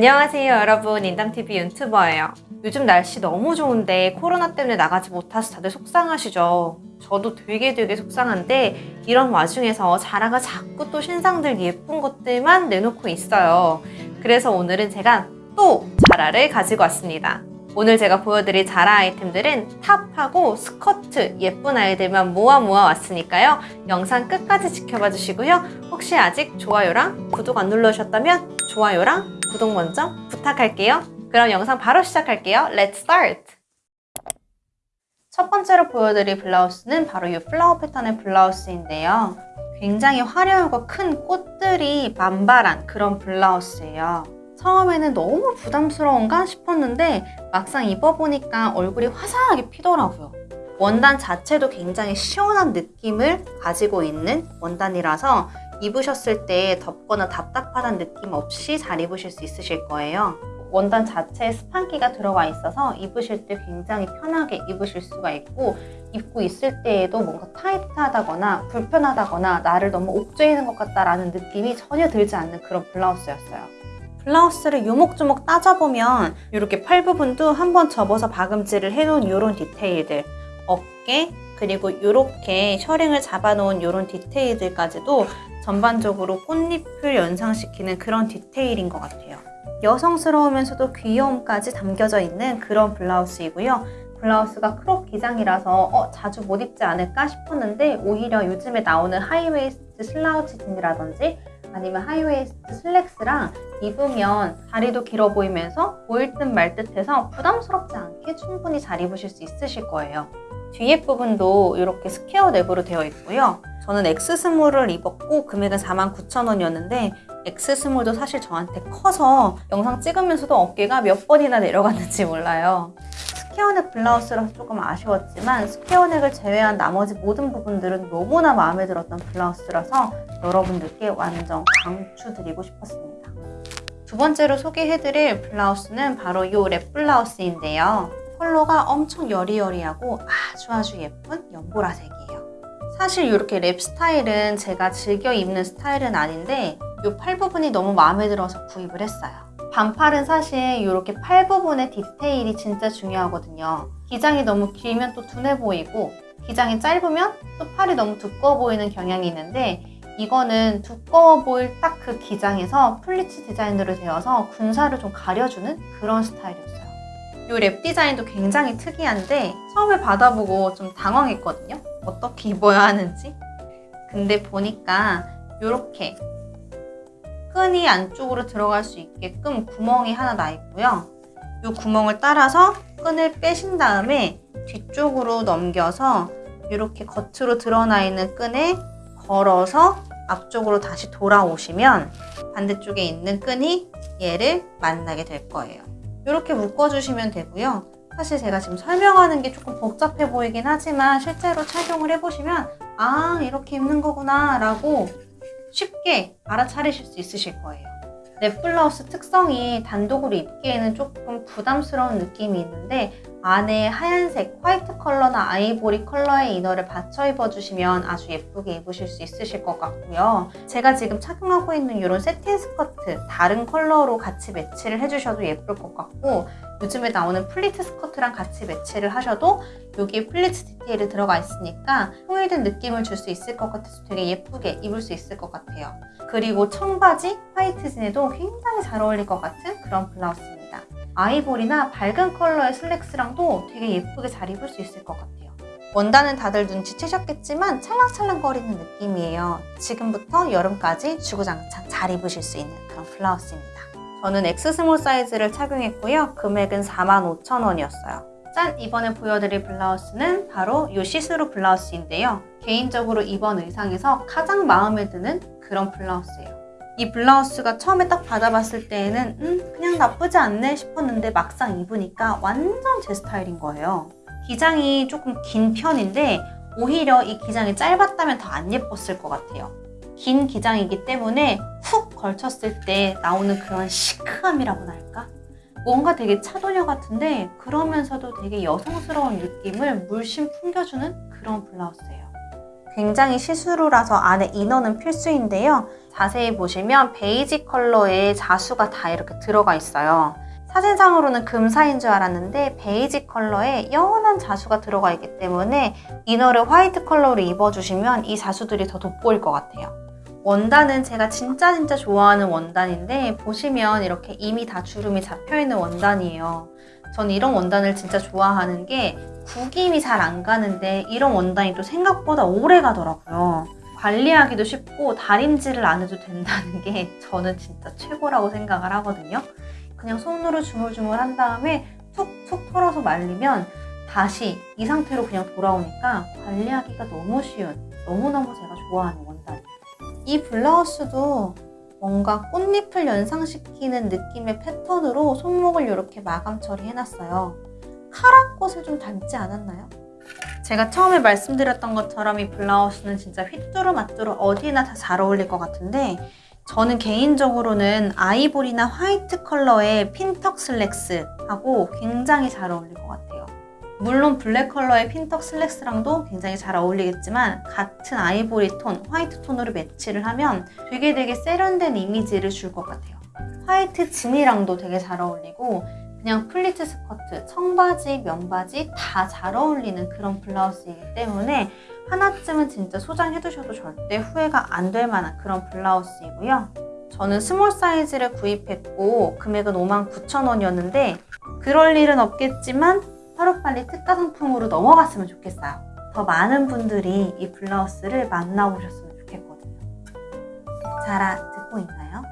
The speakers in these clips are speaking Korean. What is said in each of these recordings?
안녕하세요 여러분. 인담TV 유튜버예요. 요즘 날씨 너무 좋은데 코로나 때문에 나가지 못해서 다들 속상하시죠? 저도 되게 되게 속상한데 이런 와중에서 자라가 자꾸 또 신상들 예쁜 것들만 내놓고 있어요. 그래서 오늘은 제가 또 자라를 가지고 왔습니다. 오늘 제가 보여드릴 자라 아이템들은 탑하고 스커트 예쁜 아이들만 모아 모아 왔으니까요. 영상 끝까지 지켜봐 주시고요. 혹시 아직 좋아요랑 구독 안 눌러주셨다면 좋아요랑 구독 먼저 부탁할게요. 그럼 영상 바로 시작할게요. Let's start! 첫 번째로 보여드릴 블라우스는 바로 이 플라워 패턴의 블라우스인데요. 굉장히 화려하고 큰 꽃들이 만발한 그런 블라우스예요. 처음에는 너무 부담스러운가 싶었는데 막상 입어보니까 얼굴이 화사하게 피더라고요. 원단 자체도 굉장히 시원한 느낌을 가지고 있는 원단이라서 입으셨을 때 덥거나 답답하다는 느낌 없이 잘 입으실 수 있으실 거예요. 원단 자체에 스판기가 들어가 있어서 입으실 때 굉장히 편하게 입으실 수가 있고 입고 있을 때에도 뭔가 타이트하다거나 불편하다거나 나를 너무 옥죄이는 것 같다라는 느낌이 전혀 들지 않는 그런 블라우스였어요. 블라우스를 요목조목 따져보면 이렇게 팔 부분도 한번 접어서 박음질을 해놓은 이런 디테일들 어깨 그리고 이렇게 셔링을 잡아놓은 이런 디테일들까지도 전반적으로 꽃잎을 연상시키는 그런 디테일인 것 같아요. 여성스러우면서도 귀여움까지 담겨져 있는 그런 블라우스이고요. 블라우스가 크롭 기장이라서 어, 자주 못 입지 않을까 싶었는데 오히려 요즘에 나오는 하이웨이스트 slouch 진이라든지 아니면 하이웨이스트 슬랙스랑 입으면 다리도 길어 보이면서 보일 듯 말 듯해서 부담스럽지 않게 충분히 잘 입으실 수 있으실 거예요. 뒤에 부분도 이렇게 스퀘어 넥으로 되어 있고요. 저는 X스몰을 입었고 금액은 49,000원이었는데 X스몰도 사실 저한테 커서 영상 찍으면서도 어깨가 몇 번이나 내려갔는지 몰라요. 스퀘어넥 블라우스라서 조금 아쉬웠지만 스퀘어넥을 제외한 나머지 모든 부분들은 너무나 마음에 들었던 블라우스라서 여러분들께 완전 강추드리고 싶었습니다. 두 번째로 소개해드릴 블라우스는 바로 이 랩 블라우스인데요. 컬러가 엄청 여리여리하고 아주 아주 예쁜 연보라색이에요. 사실 이렇게 랩 스타일은 제가 즐겨 입는 스타일은 아닌데 이 팔 부분이 너무 마음에 들어서 구입을 했어요. 반팔은 사실 이렇게 팔 부분의 디테일이 진짜 중요하거든요. 기장이 너무 길면 또 둔해 보이고 기장이 짧으면 또 팔이 너무 두꺼워 보이는 경향이 있는데 이거는 두꺼워 보일 딱 그 기장에서 플리츠 디자인으로 되어서 군살을 좀 가려주는 그런 스타일이었어요. 이 랩 디자인도 굉장히 특이한데 처음에 받아보고 좀 당황했거든요. 어떻게 입어야 하는지. 근데 보니까 이렇게 끈이 안쪽으로 들어갈 수 있게끔 구멍이 하나 나 있고요. 이 구멍을 따라서 끈을 빼신 다음에 뒤쪽으로 넘겨서 이렇게 겉으로 드러나 있는 끈에 걸어서 앞쪽으로 다시 돌아오시면 반대쪽에 있는 끈이 얘를 만나게 될 거예요. 이렇게 묶어주시면 되고요. 사실 제가 지금 설명하는 게 조금 복잡해 보이긴 하지만 실제로 착용을 해보시면 아 이렇게 입는 거구나 라고 쉽게 알아차리실 수 있으실 거예요. 랩 블라우스 특성이 단독으로 입기에는 조금 부담스러운 느낌이 있는데 안에 하얀색, 화이트 컬러나 아이보리 컬러의 inner를 받쳐 입어주시면 아주 예쁘게 입으실 수 있으실 것 같고요. 제가 지금 착용하고 있는 이런 새틴 스커트 다른 컬러로 같이 매치를 해주셔도 예쁠 것 같고 요즘에 나오는 플리츠 스커트랑 같이 매치를 하셔도 여기에 플리츠 디테일이 들어가 있으니까 통일된 느낌을 줄 수 있을 것 같아서 되게 예쁘게 입을 수 있을 것 같아요. 그리고 청바지, 화이트 진에도 굉장히 잘 어울릴 것 같은 그런 블라우스입니다. 아이보리나 밝은 컬러의 슬랙스랑도 되게 예쁘게 잘 입을 수 있을 것 같아요. 원단은 다들 눈치채셨겠지만 찰랑찰랑거리는 느낌이에요. 지금부터 여름까지 주구장창 잘 입으실 수 있는 그런 블라우스입니다. 저는 X small 사이즈를 착용했고요. 금액은 45,000원이었어요. 짠! 이번에 보여드릴 블라우스는 바로 이 시스루 블라우스인데요. 개인적으로 이번 의상에서 가장 마음에 드는 그런 블라우스예요. 이 블라우스가 처음에 딱 받아봤을 때에는 음 그냥 나쁘지 않네 싶었는데 막상 입으니까 완전 제 스타일인 거예요. 기장이 조금 긴 편인데 오히려 이 기장이 짧았다면 더 안 예뻤을 것 같아요. 긴 기장이기 때문에 훅 걸쳤을 때 나오는 그런 시크함이라고나 할까? 뭔가 되게 차도녀 같은데 그러면서도 되게 여성스러운 느낌을 물씬 풍겨주는 그런 블라우스예요. 굉장히 시스루라서 안에 이너는 필수인데요. 자세히 보시면 베이지 컬러의 자수가 다 이렇게 들어가 있어요. 사진상으로는 금사인 줄 알았는데 베이지 컬러에 연한 자수가 들어가 있기 때문에 이너를 화이트 컬러로 입어주시면 이 자수들이 더 돋보일 것 같아요. 원단은 제가 진짜 진짜 좋아하는 원단인데 보시면 이렇게 이미 다 주름이 잡혀있는 원단이에요. 전 이런 원단을 진짜 좋아하는 게 구김이 잘 안 가는데 이런 원단이 또 생각보다 오래 가더라고요. 관리하기도 쉽고 다림질을 안 해도 된다는 게 저는 진짜 최고라고 생각을 하거든요. 그냥 손으로 주물주물 한 다음에 툭툭 털어서 말리면 다시 이 상태로 그냥 돌아오니까 관리하기가 너무 쉬운 너무너무 제가 좋아하는 원단이에요. 이 블라우스도 뭔가 꽃잎을 연상시키는 느낌의 패턴으로 손목을 이렇게 마감 처리해놨어요. 카라꽃을 좀 닮지 않았나요? 제가 처음에 말씀드렸던 것처럼 이 블라우스는 진짜 휘뚜루마뚜루 어디나 다 잘 어울릴 것 같은데 저는 개인적으로는 아이보리나 화이트 컬러의 핀턱 슬랙스하고 굉장히 잘 어울릴 것 같아요. 물론 블랙 컬러의 핀턱 슬랙스랑도 굉장히 잘 어울리겠지만 같은 아이보리 톤, 화이트 톤으로 매치를 하면 되게 되게 세련된 이미지를 줄 것 같아요. 화이트 진이랑도 되게 잘 어울리고 그냥 플리츠 스커트, 청바지, 면바지 다 잘 어울리는 그런 블라우스이기 때문에 하나쯤은 진짜 소장해두셔도 절대 후회가 안 될 만한 그런 블라우스이고요. 저는 small 사이즈를 구입했고 금액은 59,000원이었는데 그럴 일은 없겠지만 하루빨리 특가 상품으로 넘어갔으면 좋겠어요. 더 많은 분들이 이 블라우스를 만나보셨으면 좋겠거든요. 잘 듣고 있나요?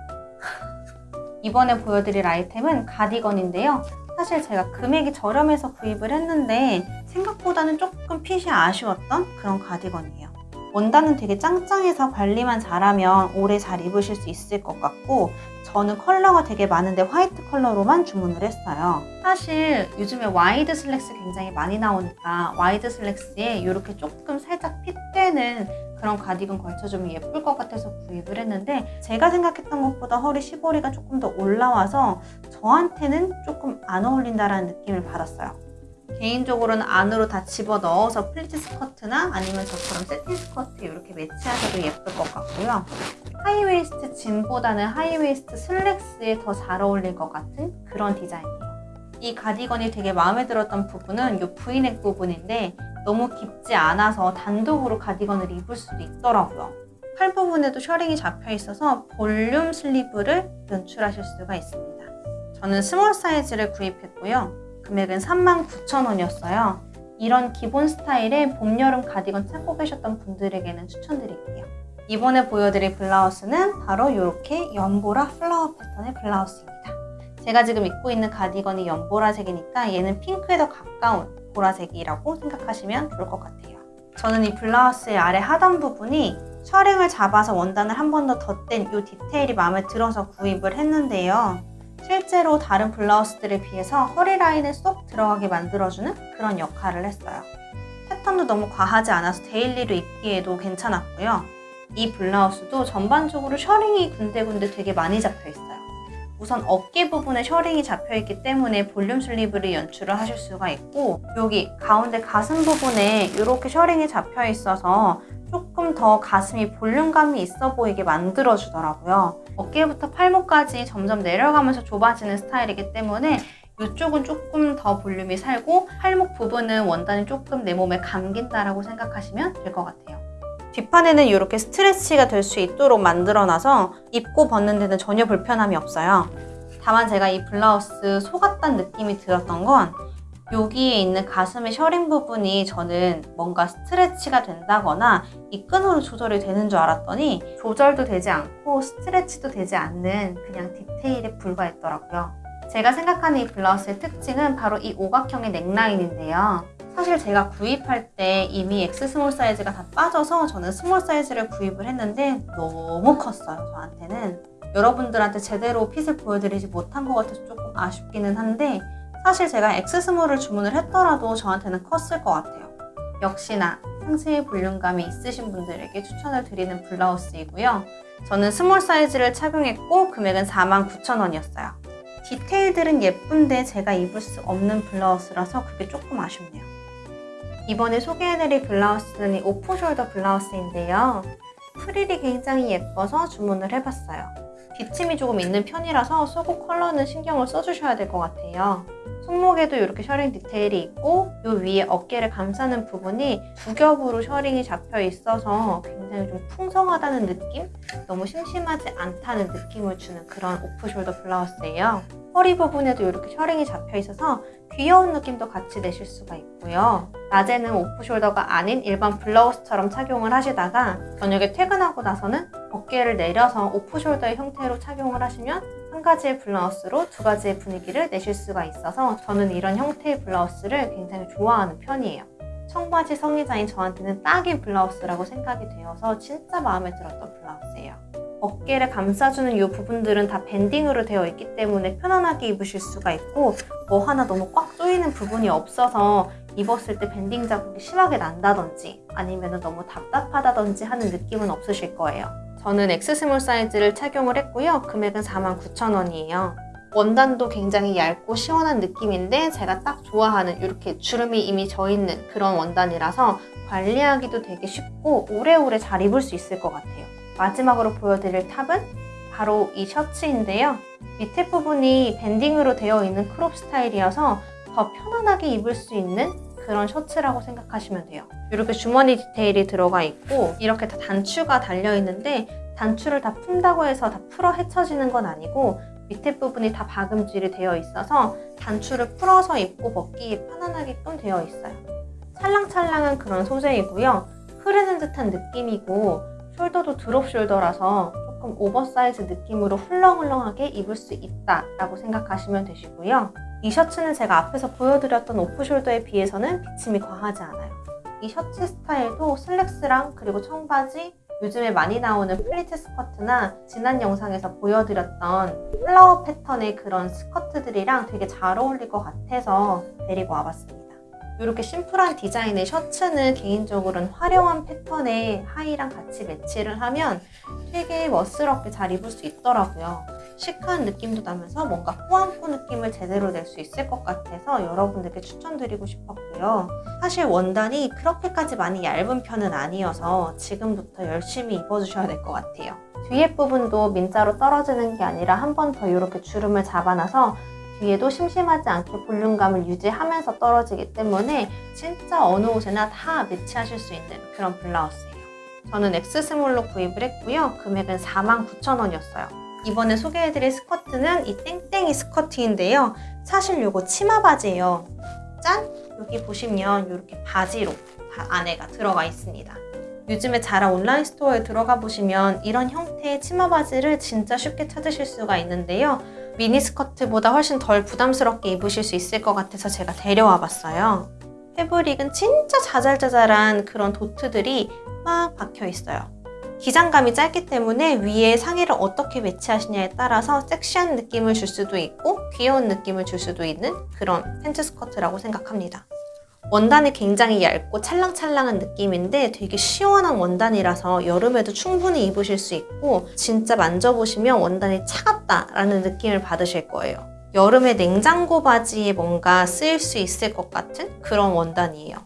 이번에 보여드릴 아이템은 가디건인데요. 사실 제가 금액이 저렴해서 구입을 했는데 생각보다는 조금 핏이 아쉬웠던 그런 가디건이에요. 원단은 되게 짱짱해서 관리만 잘하면 오래 잘 입으실 수 있을 것 같고 저는 컬러가 되게 많은데 화이트 컬러로만 주문을 했어요. 사실 요즘에 와이드 슬랙스 굉장히 많이 나오니까 와이드 슬랙스에 이렇게 조금 살짝 fit되는 그런 가디건 걸쳐주면 예쁠 것 같아서 구입을 했는데 제가 생각했던 것보다 허리 시보리가 조금 더 올라와서 저한테는 조금 안 어울린다라는 느낌을 받았어요. 개인적으로는 안으로 다 집어 넣어서 플리츠 스커트나 아니면 저처럼 새틴 스커트 이렇게 매치하셔도 예쁠 것 같고요. 하이웨이스트 진보다는 하이웨이스트 슬랙스에 더 잘 어울릴 것 같은 그런 디자인이에요. 이 가디건이 되게 마음에 들었던 부분은 이 브이넥 부분인데 너무 깊지 않아서 단독으로 가디건을 입을 수도 있더라고요. 팔 부분에도 셔링이 잡혀 있어서 볼륨 sleeve를 연출하실 수가 있습니다. 저는 small 사이즈를 구입했고요. 금액은 39,000원이었어요. 이런 기본 스타일의 봄, 여름 가디건 찾고 계셨던 분들에게는 추천드릴게요. 이번에 보여드릴 블라우스는 바로 이렇게 연보라 플라워 패턴의 블라우스입니다. 제가 지금 입고 있는 가디건이 연보라색이니까 얘는 핑크에 더 가까운 보라색이라고 생각하시면 좋을 것 같아요. 저는 이 블라우스의 아래 하단 부분이 셔링을 잡아서 원단을 한 번 더 덧댄 이 디테일이 마음에 들어서 구입을 했는데요. 실제로 다른 블라우스들에 비해서 허리 라인에 쏙 들어가게 만들어주는 그런 역할을 했어요. 패턴도 너무 과하지 않아서 daily로 입기에도 괜찮았고요. 이 블라우스도 전반적으로 셔링이 군데군데 되게 많이 잡혀 있어요. 우선 어깨 부분에 셔링이 잡혀 있기 때문에 볼륨 sleeve를 연출을 하실 수가 있고 여기 가운데 가슴 부분에 이렇게 셔링이 잡혀 있어서 조금 더 가슴이 볼륨감이 있어 보이게 만들어 주더라고요. 어깨부터 팔목까지 점점 내려가면서 좁아지는 스타일이기 때문에 이쪽은 조금 더 볼륨이 살고 팔목 부분은 원단이 조금 내 몸에 감긴다라고 생각하시면 될 것 같아요. 뒷판에는 이렇게 스트레치가 될 수 있도록 만들어놔서 입고 벗는 데는 전혀 불편함이 없어요. 다만 제가 이 블라우스 속았단 느낌이 들었던 건 여기에 있는 가슴의 셔링 부분이 저는 뭔가 스트레치가 된다거나 이 끈으로 조절이 되는 줄 알았더니 조절도 되지 않고 스트레치도 되지 않는 그냥 디테일에 불과했더라고요. 제가 생각하는 이 블라우스의 특징은 바로 이 오각형의 넥라인인데요. 사실 제가 구입할 때 이미 X small 사이즈가 다 빠져서 저는 small 사이즈를 구입을 했는데 너무 컸어요, 저한테는. 여러분들한테 제대로 fit을 보여드리지 못한 것 같아서 조금 아쉽기는 한데 사실 제가 X small을 주문을 했더라도 저한테는 컸을 것 같아요. 역시나 상체의 볼륨감이 있으신 분들에게 추천을 드리는 블라우스이고요. 저는 small 사이즈를 착용했고 금액은 49,000원이었어요. 디테일들은 예쁜데 제가 입을 수 없는 블라우스라서 그게 조금 아쉽네요. 이번에 소개해드릴 블라우스는 이 오프숄더 블라우스인데요. 프릴이 굉장히 예뻐서 주문을 해봤어요. 비침이 조금 있는 편이라서 속옷 컬러는 신경을 써주셔야 될 것 같아요. 손목에도 이렇게 셔링 디테일이 있고 이 위에 어깨를 감싸는 부분이 두 겹으로 셔링이 잡혀 있어서 굉장히 좀 풍성하다는 느낌? 너무 심심하지 않다는 느낌을 주는 그런 오프숄더 블라우스예요. 허리 부분에도 이렇게 셔링이 잡혀 있어서 귀여운 느낌도 같이 내실 수가 있고요. 낮에는 오프숄더가 아닌 일반 블라우스처럼 착용을 하시다가 저녁에 퇴근하고 나서는 어깨를 내려서 오프숄더의 형태로 착용을 하시면 한 가지의 블라우스로 두 가지의 분위기를 내실 수가 있어서 저는 이런 형태의 블라우스를 굉장히 좋아하는 편이에요. 청바지 성의자인 저한테는 딱인 블라우스라고 생각이 되어서 진짜 마음에 들었던 블라우스예요. 어깨를 감싸주는 이 부분들은 다 밴딩으로 되어 있기 때문에 편안하게 입으실 수가 있고 뭐 하나 너무 꽉 조이는 부분이 없어서 입었을 때 밴딩 자국이 심하게 난다든지 아니면 너무 답답하다든지 하는 느낌은 없으실 거예요. 저는 X small 사이즈를 착용을 했고요. 금액은 49,000원이에요. 원단도 굉장히 얇고 시원한 느낌인데 제가 딱 좋아하는 이렇게 주름이 이미 져 있는 그런 원단이라서 관리하기도 되게 쉽고 오래오래 잘 입을 수 있을 것 같아요. 마지막으로 보여드릴 top은 바로 이 셔츠인데요. 밑에 부분이 밴딩으로 되어 있는 crop 스타일이어서 더 편안하게 입을 수 있는 그런 셔츠라고 생각하시면 돼요. 이렇게 주머니 디테일이 들어가 있고 이렇게 다 단추가 달려 있는데 단추를 다 푼다고 해서 다 풀어 헤쳐지는 건 아니고 밑에 부분이 다 박음질이 되어 있어서 단추를 풀어서 입고 벗기 편안하게끔 되어 있어요. 찰랑찰랑한 그런 소재이고요. 흐르는 듯한 느낌이고 shoulder도 drop shoulder라서 조금 오버사이즈 느낌으로 훌렁훌렁하게 입을 수 있다라고 생각하시면 되시고요. 이 셔츠는 제가 앞에서 보여드렸던 off-shoulder에 비해서는 비침이 과하지 않아요. 이 셔츠 스타일도 슬랙스랑 그리고 청바지, 요즘에 많이 나오는 플리츠 스커트나 지난 영상에서 보여드렸던 flower 패턴의 그런 스커트들이랑 되게 잘 어울릴 것 같아서 데리고 와봤습니다. 이렇게 심플한 디자인의 셔츠는 개인적으로는 화려한 패턴의 하의랑 같이 매치를 하면 되게 멋스럽게 잘 입을 수 있더라고요. 시크한 느낌도 나면서 뭔가 꾸안꾸 느낌을 제대로 낼 수 있을 것 같아서 여러분들께 추천드리고 싶었고요. 사실 원단이 그렇게까지 많이 얇은 편은 아니어서 지금부터 열심히 입어주셔야 될 것 같아요. 뒤에 부분도 민자로 떨어지는 게 아니라 한 번 더 이렇게 주름을 잡아놔서 뒤에도 심심하지 않게 볼륨감을 유지하면서 떨어지기 때문에 진짜 어느 옷에나 다 매치하실 수 있는 그런 블라우스예요. 저는 X 스몰로 구입을 했고요. 금액은 49,000원이었어요. 이번에 소개해드릴 스커트는 이 땡땡이 스커트인데요. 사실 이거 치마 바지예요. 짠! 여기 보시면 이렇게 바지로 안에가 들어가 있습니다. 요즘에 자라 온라인 store에 들어가 보시면 이런 형태의 치마 바지를 진짜 쉽게 찾으실 수가 있는데요. 미니스커트보다 훨씬 덜 부담스럽게 입으실 수 있을 것 같아서 제가 데려와 봤어요. 패브릭은 진짜 자잘자잘한 그런 도트들이 막 박혀 있어요. 기장감이 짧기 때문에 위에 상의를 어떻게 매치하시냐에 따라서 섹시한 느낌을 줄 수도 있고 귀여운 느낌을 줄 수도 있는 그런 팬츠 스커트라고 생각합니다. 원단이 굉장히 얇고 찰랑찰랑한 느낌인데 되게 시원한 원단이라서 여름에도 충분히 입으실 수 있고 진짜 만져보시면 원단이 차갑다라는 느낌을 받으실 거예요. 여름에 냉장고 바지에 뭔가 쓰일 수 있을 것 같은 그런 원단이에요.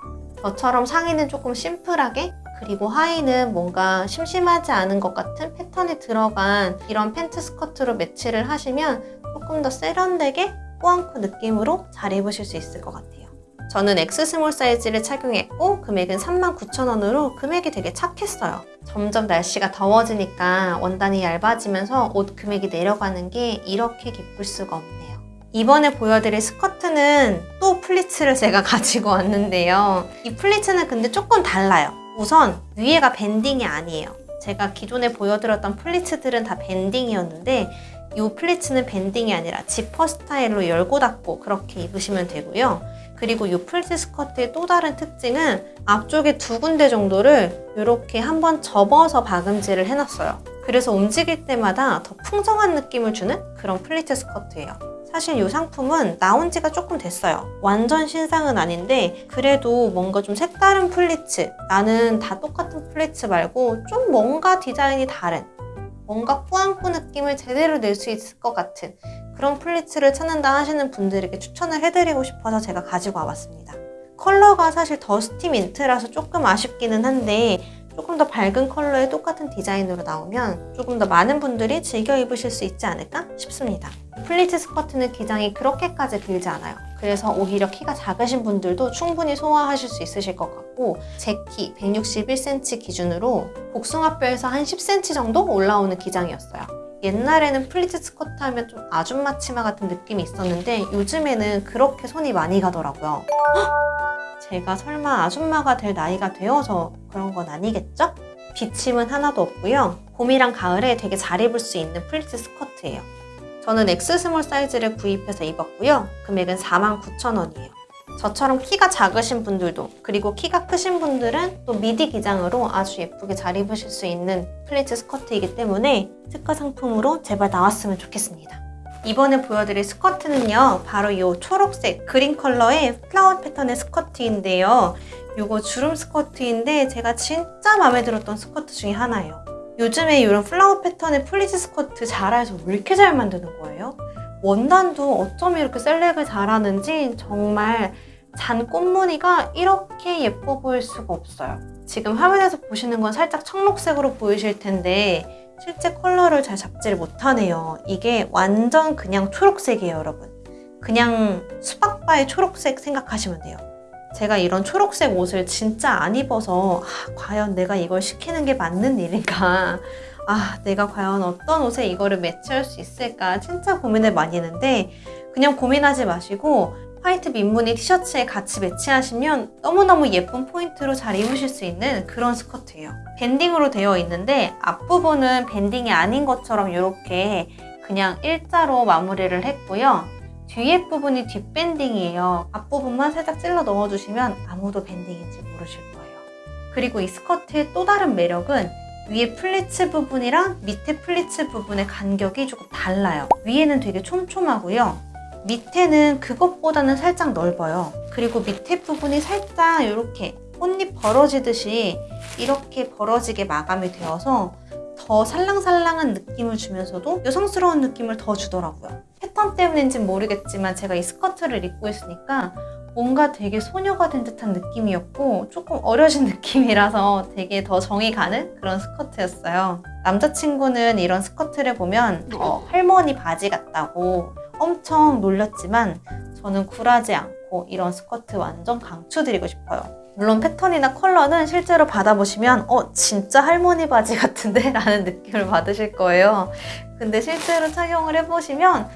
저처럼 상의는 조금 심플하게 그리고 하의는 뭔가 심심하지 않은 것 같은 패턴이 들어간 이런 팬트 스커트로 매치를 하시면 조금 더 세련되게 꾸안꾸 느낌으로 잘 입으실 수 있을 것 같아요. 저는 X small 사이즈를 착용했고 금액은 39,000원으로 금액이 되게 착했어요. 점점 날씨가 더워지니까 원단이 얇아지면서 옷 금액이 내려가는 게 이렇게 기쁠 수가 없네요. 이번에 보여드릴 스커트는 또 플리츠를 제가 가지고 왔는데요. 이 플리츠는 근데 조금 달라요. 우선 위에가 밴딩이 아니에요. 제가 기존에 보여드렸던 플리츠들은 다 밴딩이었는데 이 플리츠는 밴딩이 아니라 지퍼 스타일로 열고 닫고 그렇게 입으시면 되고요. 그리고 이 플리츠 스커트의 또 다른 특징은 앞쪽에 두 군데 정도를 이렇게 한번 접어서 박음질을 해놨어요. 그래서 움직일 때마다 더 풍성한 느낌을 주는 그런 플리츠 스커트예요. 사실 이 상품은 나온 지가 조금 됐어요. 완전 신상은 아닌데 그래도 뭔가 좀 색다른 플리츠 나는 다 똑같은 플리츠 말고 좀 뭔가 디자인이 다른 뭔가 꾸안꾸 느낌을 제대로 낼 수 있을 것 같은 그런 플리츠를 찾는다 하시는 분들에게 추천을 해드리고 싶어서 제가 가지고 와봤습니다. 컬러가 사실 dusty mint라서 조금 아쉽기는 한데 조금 더 밝은 컬러의 똑같은 디자인으로 나오면 조금 더 많은 분들이 즐겨 입으실 수 있지 않을까 싶습니다. 플리츠 스커트는 기장이 그렇게까지 길지 않아요. 그래서 오히려 키가 작으신 분들도 충분히 소화하실 수 있으실 것 같고 제 키 161cm 기준으로 복숭아뼈에서 한 10cm 정도 올라오는 기장이었어요. 옛날에는 플리츠 스커트 하면 좀 아줌마 치마 같은 느낌이 있었는데 요즘에는 그렇게 손이 많이 가더라고요. 제가 설마 아줌마가 될 나이가 되어서 그런 건 아니겠죠? 비침은 하나도 없고요. 봄이랑 가을에 되게 잘 입을 수 있는 플리츠 스커트예요. 저는 X small 사이즈를 구입해서 입었고요. 금액은 49,000원이에요. 저처럼 키가 작으신 분들도 그리고 키가 크신 분들은 또 미디 기장으로 아주 예쁘게 잘 입으실 수 있는 플리츠 스커트이기 때문에 특가 상품으로 제발 나왔으면 좋겠습니다. 이번에 보여드릴 스커트는요. 바로 이 초록색 green 컬러의 flower 패턴의 스커트인데요. 이거 주름 스커트인데 제가 진짜 마음에 들었던 스커트 중에 하나예요. 요즘에 이런 flower 패턴의 플리츠 스커트 자라에서 왜 이렇게 잘 만드는 거예요? 원단도 어쩜 이렇게 select을 잘하는지 정말 잔 꽃무늬가 이렇게 예뻐 보일 수가 없어요. 지금 화면에서 보시는 건 살짝 청록색으로 보이실 텐데 실제 컬러를 잘 잡지를 못하네요. 이게 완전 그냥 초록색이에요, 여러분. 그냥 수박바의 초록색 생각하시면 돼요. 제가 이런 초록색 옷을 진짜 안 입어서 아, 과연 내가 이걸 시키는 게 맞는 일인가 아 내가 과연 어떤 옷에 이거를 매치할 수 있을까 진짜 고민을 많이 했는데 그냥 고민하지 마시고 화이트 민무늬 티셔츠에 같이 매치하시면 너무너무 예쁜 포인트로 잘 입으실 수 있는 그런 스커트예요. 밴딩으로 되어 있는데 앞부분은 밴딩이 아닌 것처럼 이렇게 그냥 일자로 마무리를 했고요. 뒤에 부분이 뒷밴딩이에요. 앞부분만 살짝 찔러 넣어주시면 아무도 밴딩인지 모르실 거예요. 그리고 이 스커트의 또 다른 매력은 위에 플리츠 부분이랑 밑에 플리츠 부분의 간격이 조금 달라요. 위에는 되게 촘촘하고요. 밑에는 그것보다는 살짝 넓어요. 그리고 밑에 부분이 살짝 이렇게 꽃잎 벌어지듯이 이렇게 벌어지게 마감이 되어서 더 살랑살랑한 느낌을 주면서도 여성스러운 느낌을 더 주더라고요. 패턴 때문인지는 모르겠지만 제가 이 스커트를 입고 있으니까 뭔가 되게 소녀가 된 듯한 느낌이었고 조금 어려진 느낌이라서 되게 더 정이 가는 그런 스커트였어요. 남자친구는 이런 스커트를 보면 어, 할머니 바지 같다고 엄청 놀렸지만 저는 굴하지 않고 이런 스커트 완전 강추드리고 싶어요. 물론 패턴이나 컬러는 실제로 받아보시면 어 진짜 할머니 바지 같은데? 라는 느낌을 받으실 거예요. 근데 실제로 착용을 해보시면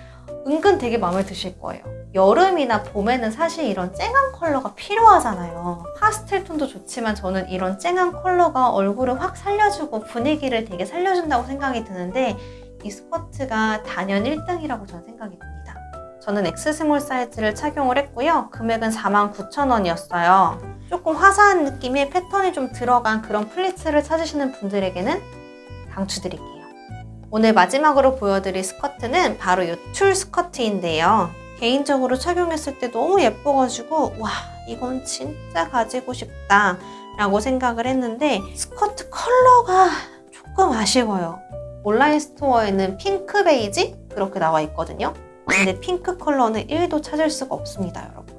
은근 되게 마음에 드실 거예요. 여름이나 봄에는 사실 이런 쨍한 컬러가 필요하잖아요. 파스텔 톤도 좋지만 저는 이런 쨍한 컬러가 얼굴을 확 살려주고 분위기를 되게 살려준다고 생각이 드는데 이 스커트가 단연 1등이라고 저는 생각이 듭니다. 저는 X small 사이즈를 착용을 했고요. 금액은 49,000원이었어요. 조금 화사한 느낌의 패턴이 좀 들어간 그런 플리츠를 찾으시는 분들에게는 강추드릴게요. 오늘 마지막으로 보여드릴 스커트는 바로 이 tulle 스커트인데요. 개인적으로 착용했을 때 너무 예뻐가지고 와 이건 진짜 가지고 싶다 라고 생각을 했는데 스커트 컬러가 조금 아쉬워요. 온라인 store에는 핑크 베이지 그렇게 나와 있거든요. 근데 핑크 컬러는 1도 찾을 수가 없습니다, 여러분.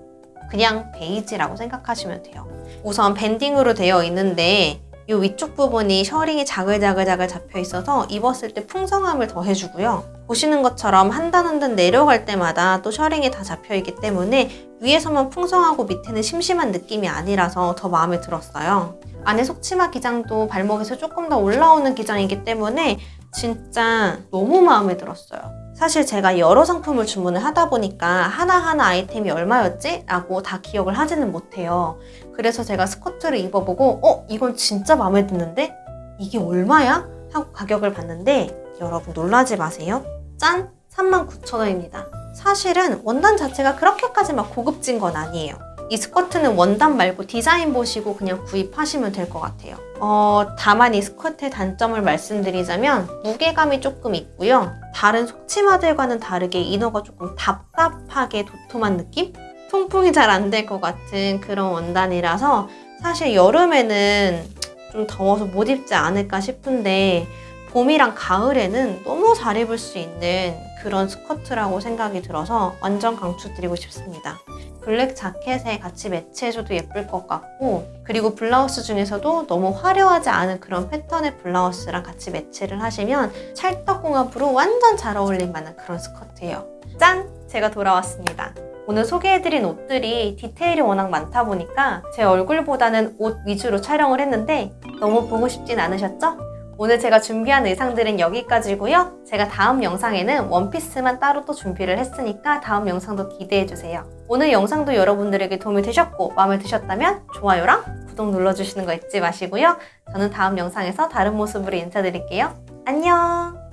그냥 베이지라고 생각하시면 돼요. 우선 밴딩으로 되어 있는데 이 위쪽 부분이 셔링이 자글자글자글 잡혀 있어서 입었을 때 풍성함을 더해주고요. 보시는 것처럼 한 단 한 단 내려갈 때마다 또 셔링이 다 잡혀 있기 때문에 위에서만 풍성하고 밑에는 심심한 느낌이 아니라서 더 마음에 들었어요. 안에 속치마 기장도 발목에서 조금 더 올라오는 기장이기 때문에 진짜 너무 마음에 들었어요. 사실 제가 여러 상품을 주문을 하다 보니까 하나하나 아이템이 얼마였지? 라고 다 기억을 하지는 못해요. 그래서 제가 스커트를 입어보고 어? 이건 진짜 마음에 드는데? 이게 얼마야? 하고 가격을 봤는데 여러분 놀라지 마세요. 짠! 39,000원입니다. 사실은 원단 자체가 그렇게까지 막 고급진 건 아니에요. 이 스커트는 원단 말고 디자인 보시고 그냥 구입하시면 될 것 같아요. 어, 다만 이 스커트의 단점을 말씀드리자면 무게감이 조금 있고요. 다른 속치마들과는 다르게 이너가 조금 답답하게 도톰한 느낌? 통풍이 잘 안 될 것 같은 그런 원단이라서 사실 여름에는 좀 더워서 못 입지 않을까 싶은데 봄이랑 가을에는 너무 잘 입을 수 있는 그런 스커트라고 생각이 들어서 완전 강추드리고 싶습니다. 블랙 자켓에 같이 매치해줘도 예쁠 것 같고 그리고 블라우스 중에서도 너무 화려하지 않은 그런 패턴의 블라우스랑 같이 매치를 하시면 찰떡궁합으로 완전 잘 어울릴 만한 그런 스커트예요. 짠! 제가 돌아왔습니다. 오늘 소개해드린 옷들이 디테일이 워낙 많다 보니까 제 얼굴보다는 옷 위주로 촬영을 했는데 너무 보고 싶진 않으셨죠? 오늘 제가 준비한 의상들은 여기까지고요. 제가 다음 영상에는 원피스만 따로 또 준비를 했으니까 다음 영상도 기대해주세요. 오늘 영상도 여러분들에게 도움이 되셨고 마음에 드셨다면 좋아요랑 구독 눌러주시는 거 잊지 마시고요. 저는 다음 영상에서 다른 모습으로 인사드릴게요. 안녕!